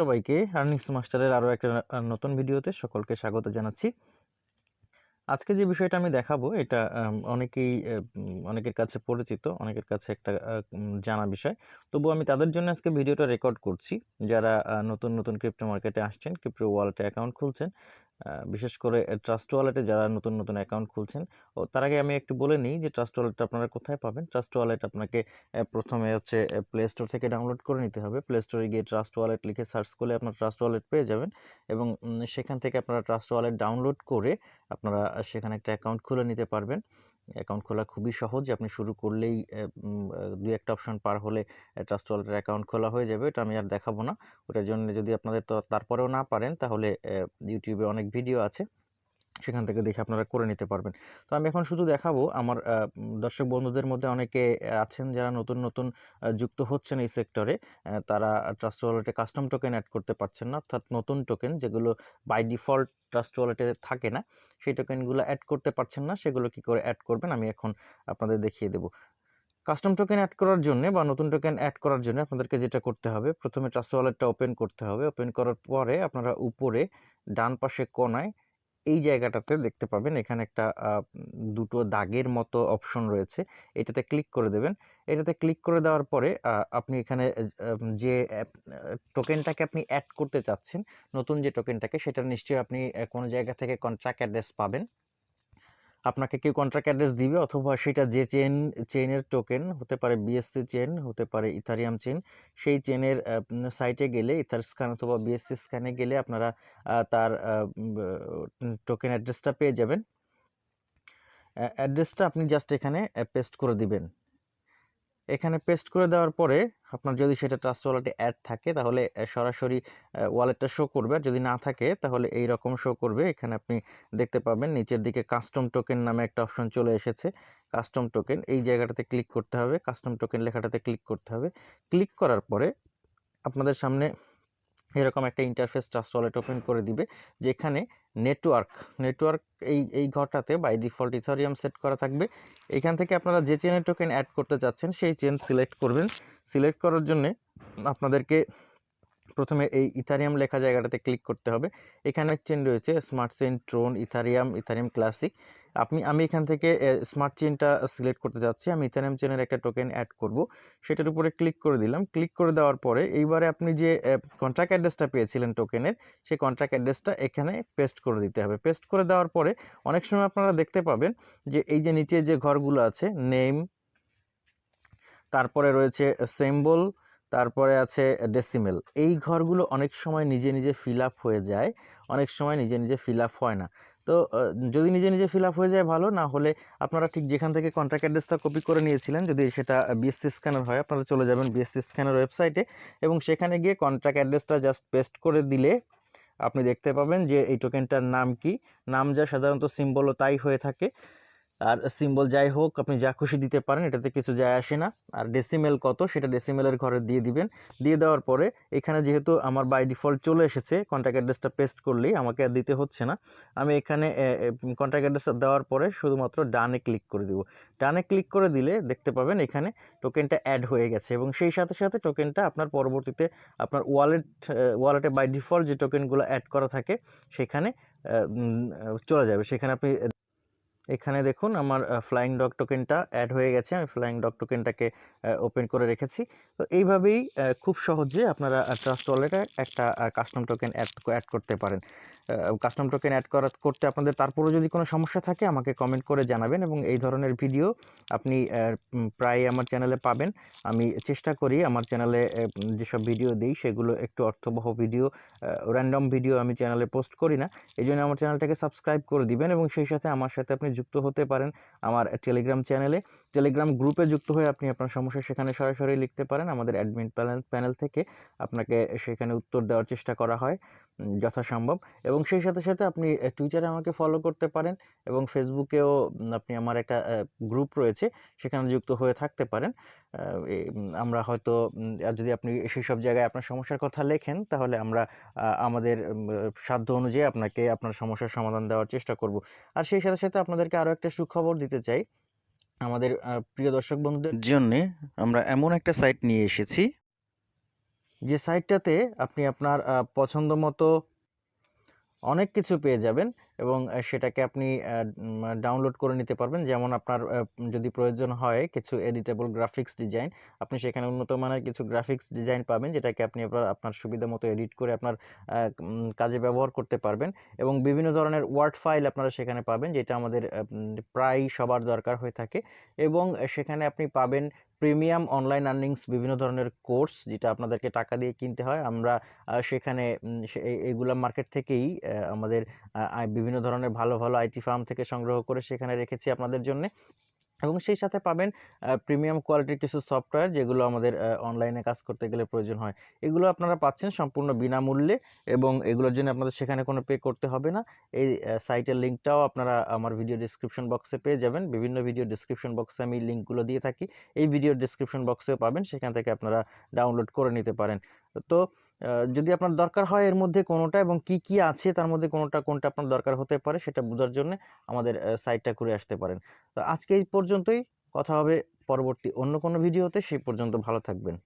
সবাইকে আর্নিংস মাস্টারের আরও একটা নতুন ভিডিওতে সকলকে স্বাগত জানাচ্ছি। আজকে যে বিষয়টা আমি দেখাবো এটা অনেকেই অনেকের কাছে পরিচিত, অনেকের কাছে একটা জানা বিষয়। তবু আমি তাদের জন্য আজকে ভিডিওটা রেকর্ড করছি। যারা নতুন, নতুন ক্রিপ্টো মার্কেটে আসছেন, ক্রিপ্টো ওয়ালেটে অ্যাকাউন্ট খুলছেন। বিশেষ করে ট্রাস্ট ওয়ালেটে যারা নতুন, নতুন অ্যাকাউন্ট খুলছেন। ও তার আগে আমি একটু বলে নিই যে ট্রাস্ট ওয়ালেটটা আপনারা কোথায় পাবেন? ট্রাস্ট ওয়ালেট আপনাকে প্রথমে হচ্ছে প্লে স্টোর থেকে ডাউনলোড করে নিতে হবে। প্লে স্টোরে গিয়ে ট্রাস্ট ওয়ালেট লিখে সার্চ করলে আপনার ট্রাস্ট ওয়ালেট পেয়ে যাবেন এবং সেখান থেকে আপনারা ট্রাস্ট ওয়ালেট ডাউনলোড করে আপনারা সেখানে একটা অ্যাকাউন্ট খুলে নিতে পারবেন। অ্যাকাউন্ট খোলা খুবই সহজ। আপনি শুরু করলেই দুই একটা আ ২-১ টা অপশন পার হলে ট্রাস্ট ওয়ালেটের অ্যাকাউন্ট খোলা হয়ে যাবে। ওটা আমি আর দেখাবো না। ওটার জন্য যদি আপনাদের তো, তারপরেও না পারেন, তাহলে ইউটিউবে অনেক ভিডিও আছে। সেখান থেকে দেখে আপনারা করে নিতে পারবেন। তো আমি এখন শুধু দেখাবো আমার দর্শক বন্ধুদের মধ্যে অনেকে আছেন যারা নতুন, নতুন যুক্ত হচ্ছেন এই সেক্টরে। তারা ট্রাস্ট ওয়ালেটে কাস্টম টোকেন অ্যাড করতে পারছেন না। অর্থাৎ নতুন টোকেন যেগুলো বাই ডিফল্ট ট্রাস্ট ওয়ালেটে থাকে না। সেই টোকেনগুলো অ্যাড করতে পারছেন না। সেগুলো কি করে অ্যাড করবেন আমি এখন আপনাদের দেখিয়ে দেব। কাস্টম টোকেন অ্যাড করার জন্যে বা নতুন টোকেন অ্যাড করার জন্য আপনাদেরকে যেটা করতে হবে, প্রথমে ট্রাস্ট ওয়ালেটটা ওপেন করতে হবে। ওপেন করার পরে আপনারা উপরে ডান পাশে কোণায় এই জায়গাটাতে দেখতে পাবেন এখানে একটা দুটো দাগের মতো অপশন রয়েছে। এটাতে ক্লিক করে দেবেন। এটাতে ক্লিক করে দেওয়ার পরে আপনি এখানে যে টোকেনটাকে আপনি অ্যাড করতে চাচ্ছেন, নতুন যে টোকেনটাকে সেটা নিশ্চয়ই আপনি কোনো জায়গা থেকে কন্ট্রাক্ট অ্যাড্রেস পাবেন। আপনাকে কেউ কন্ট্রাক্ট অ্যাড্রেস দিবে অথবা সেটা যে চেন চেনের টোকেন হতে পারে বিএসসি চেন হতে পারে ইথারিয়াম চেন সেই চেনের সাইটে গেলে ইথার স্ক্যান অথবা বিএসসি স্ক্যানে গেলে আপনারা তার টোকেন অ্যাড্রেসটা পেয়ে যাবেন। অ্যাড্রেসটা আপনি জাস্ট এখানে পেস্ট করে দিবেন। এখানে পেস্ট করে দেওয়ার পরে আপনার যদি সেটা ট্রাস্ট ওয়ালেটে অ্যাড থাকে, তাহলে সরাসরি ওয়ালেটটা শো করবে। আর যদি না থাকে, তাহলে এই রকম শো করবে। এখানে আপনি দেখতে পাবেন নিচের দিকে কাস্টম টোকেন নামে একটা অপশন চলে এসেছে। কাস্টম টোকেন এই জায়গাটাতে ক্লিক করতে হবে। কাস্টম টোকেন লেখাটাতে ক্লিক করতে হবে। ক্লিক করার পরে আপনাদের সামনে এরকম একটা ইন্টারফেস ট্রাস্ট ওয়ালেট ওপেন করে দিবে। যেখানে নেটওয়ার্ক, নেটওয়ার্ক এই এই ঘরটাতে বাই ডিফল্ট ইথারিয়াম সেট করা থাকবে। এখান থেকে আপনারা যে চেনের টোকেন অ্যাড করতে চাচ্ছেন সেই চেন সিলেক্ট করবেন। সিলেক্ট করার জন্যে আপনাদেরকে ১ম এ এই ইথারিয়াম লেখা জায়গাটাতে ক্লিক করতে হবে। এখানে চেন রয়েছে smart chain Tron, Ethereum, Ethereum classic. আপনি আমি এখান থেকে স্মার্ট চেনটা সিলেক্ট করতে যাচ্ছি। আমি ইথারিয়াম চেনের একটা টোকেন অ্যাড করব। সেটার উপরে ক্লিক করে দিলাম। ক্লিক করে দেওয়ার পরে এইবারে আপনি যে কন্ট্রাক্ট অ্যাড্রেসটা পেয়েছিলেন টোকেনের, সেই কন্ট্রাক্ট অ্যাড্রেসটা এখানে পেস্ট করে দিতে হবে। পেস্ট করে দেওয়ার পরে অনেক সময় আপনারা দেখতে পাবেন যে এই যে নিচে যে ঘরগুলো আছে নেম তারপরে রয়েছে সিম্বল, তারপরে আছে ডেসিমেল। এই ঘরগুলো অনেক সময় নিজে, নিজে ফিল আপ হয়ে যায়। অনেক সময় নিজে, নিজে ফিল আপ হয় না। তো যদি নিজে, নিজে ফিল আপ হয়ে যায় ভালো, না হলে আপনারা ঠিক যেখান থেকে কন্ট্রাক্ট অ্যাড্রেসটা কপি করে নিয়েছিলেন, যদি সেটা বিএসসি স্ক্যানার হয় আপনারা চলে যাবেন বিএসসি স্ক্যানার ওয়েবসাইটে এবং সেখানে গিয়ে কন্ট্রাক্ট অ্যাড্রেসটা জাস্ট পেস্ট করে দিলে আপনি দেখতে পাবেন যে এই টোকেনটার নাম কি? নাম যা সাধারণত সিম্বলও তাই হয়ে থাকে। আর সিম্বল যাই হোক আপনি যা খুশি দিতে পারেন এটাতে কিছু যায় আসে না। আর ডেসিমেল কত সেটা ডেসিমেলের ঘরে দিয়ে দিবেন। দিয়ে দেওয়ার পরে এখানে যেহেতু আমার বাই ডিফল্ট চলে এসেছে কন্ট্রাক্ট অ্যাড্রেসটা পেস্ট করলেই আমাকে আর দিতে হচ্ছে না। আমি এখানে এ অ্যাড্রেসটা দেওয়ার পরে শুধুমাত্র ডানে ক্লিক করে দিব। ডানে ক্লিক করে দিলে দেখতে পাবেন এখানে টোকেনটা অ্যাড হয়ে গেছে এবং সেই সাথে, সাথে টোকেনটা আপনার পরবর্তীতে আপনার ওয়ালেট ওয়ালেটে বাই ডিফল্ট যে টোকেনগুলো অ্যাড করা থাকে সেখানে চলে যাবে। সেখানে আপনি এখানে দেখুন আমার ফ্লাইং ডগ টোকেনটা এড হয়ে গেছে। আমি ফ্লাইং ডগ টোকেনটাকে ওপেন করে রেখেছি। তো এইভাবেই খুব সহজে আপনারা ট্রাস্ট ওয়ালেটে একটা কাস্টম টোকেন অ্যাড অ্যাড করতে পারেন। কাস্টম টোকেন অ্যাড করা করতে আপনাদের তারপরেও যদি কোনো সমস্যা থাকে আমাকে কমেন্ট করে জানাবেন এবং এই ধরনের ভিডিও আপনি প্রায় আমার চ্যানেলে পাবেন। আমি চেষ্টা করি আমার চ্যানেলে যেসব ভিডিও দেই সেগুলো একটু অর্থবহ ভিডিও, র‍্যান্ডম ভিডিও আমি চ্যানেলে পোস্ট করি না। এজন্য আমার চ্যানেলটাকে সাবস্ক্রাইব করে দিবেন এবং সেই সাথে আমার সাথে আপনি যুক্ত হতে পারেন আমার টেলিগ্রাম চ্যানেলে। টেলিগ্রাম গ্রুপে যুক্ত হয়ে আপনি আপনার সমস্যা সেখানে সরাসরি লিখতে পারেন। আমাদের অ্যাডমিন প্যানেল প্যানেল থেকে আপনাকে সেখানে উত্তর দেওয়ার চেষ্টা করা হয় যথাসম্ভব এবং সেই সাথে, সাথে আপনি টুইটারে আমাকে ফলো করতে পারেন এবং ফেসবুকেও আপনি আমার একটা গ্রুপ রয়েছে সেখানে যুক্ত হয়ে থাকতে পারেন। আমরা হয়তো যদি আপনি সেই সব জায়গায় আপনার সমস্যার কথা লেখেন তাহলে আমরা আমাদের সাধ্য অনুযায়ী আপনাকে আপনার সমস্যার সমাধান দেওয়ার চেষ্টা করব। আর সেই সাথে, সাথে আপনাদেরকে আরও একটা সুখবর দিতে চাই। আমাদের প্রিয় দর্শক বন্ধুদের জন্য আমরা এমন একটা সাইট নিয়ে এসেছি। যে সাইটটাতে আপনি আপনার পছন্দ মতো অনেক কিছু পেয়ে যাবেন এবং সেটাকে আপনি ডাউনলোড করে নিতে পারবেন। যেমন আপনার যদি প্রয়োজন হয় কিছু এডিটেবল গ্রাফিক্স ডিজাইন, আপনি সেখানে উন্নত মানের কিছু গ্রাফিক্স ডিজাইন পাবেন যেটাকে আপনি আপনার আপনার সুবিধা মতো এডিট করে আপনার কাজে ব্যবহার করতে পারবেন এবং বিভিন্ন ধরনের ওয়ার্ড ফাইল আপনারা সেখানে পাবেন যেটা আমাদের প্রায়ই সবার দরকার হয়ে থাকে এবং সেখানে আপনি পাবেন প্রিমিয়াম অনলাইন আর্নিংস বিভিন্ন ধরনের কোর্স যেটা আপনাদেরকে টাকা দিয়ে কিনতে হয়। আমরা সেখানে এগুলা মার্কেট থেকেই আমাদের বিভিন্ন ধরনের ভালো, ভালো আইটি ফার্ম থেকে সংগ্রহ করে সেখানে রেখেছি আপনাদের জন্যে এবং সেই সাথে পাবেন প্রিমিয়াম কোয়ালিটির কিছু সফটওয়্যার যেগুলো আমাদের অনলাইনে কাজ করতে গেলে প্রয়োজন হয়। এগুলো আপনারা পাচ্ছেন সম্পূর্ণ বিনামূল্যে এবং এগুলোর জন্য আপনাদের সেখানে কোনো পে করতে হবে না। এই সাইটের লিঙ্কটাও আপনারা আমার ভিডিও ডেসক্রিপশন বক্সে পেয়ে যাবেন। বিভিন্ন ভিডিও ডেসক্রিপশন বক্সে আমি লিঙ্কগুলো দিয়ে থাকি। এই ভিডিও ডিসক্রিপশন বক্সেও পাবেন। সেখান থেকে আপনারা ডাউনলোড করে নিতে পারেন। তো যদি আপনার দরকার হয় এর মধ্যে কোনোটা এবং কি, কি আছে তার মধ্যে কোনোটা কোনটা আপনার দরকার হতে পারে সেটা বোঝার জন্য আমাদের সাইটটা ঘুরে আসতে পারেন। তো আজকে এই পর্যন্তই। কথা হবে পরবর্তী অন্য কোনো ভিডিওতে। সেই পর্যন্ত ভালো থাকবেন।